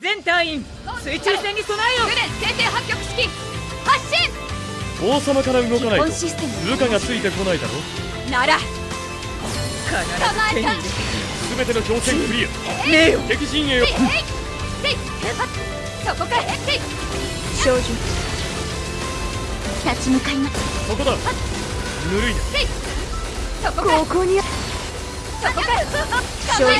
全隊員水中戦に備えよう定点発局式発進王様から動かないと部下がついてこないだろなら必ず手に入れ全ての挑戦クリアねえよ敵陣営をそこかへっ少女立ち向かいますそこだぬるいなそこかこにそこか少女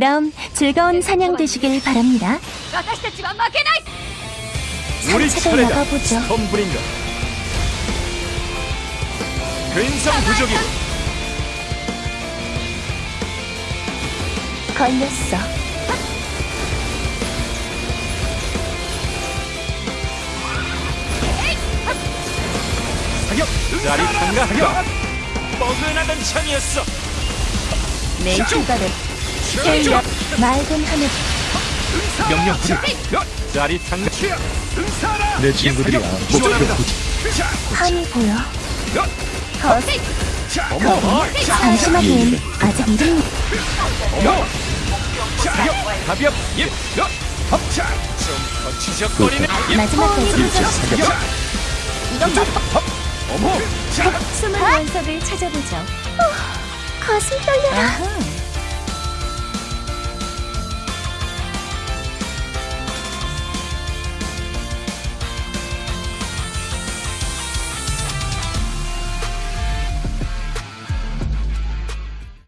그럼 즐거운 사냥 되시길 바랍니다. 우리 차례다. 나가보죠. 덤블성 부족이 걸렸어. 사격 짜릿한가 하격 뻐근하던 참이었어. 내 휴가를 실력 맑은 하늘 명령 자리 상내 친구들이야 목표 함이 보여 컷 잠시만요 아직 이름 어머 가볍 예. 예 마지막 대신 이건 어, 어머 숨은 원석을 찾아보죠 어, 거슬 떨려라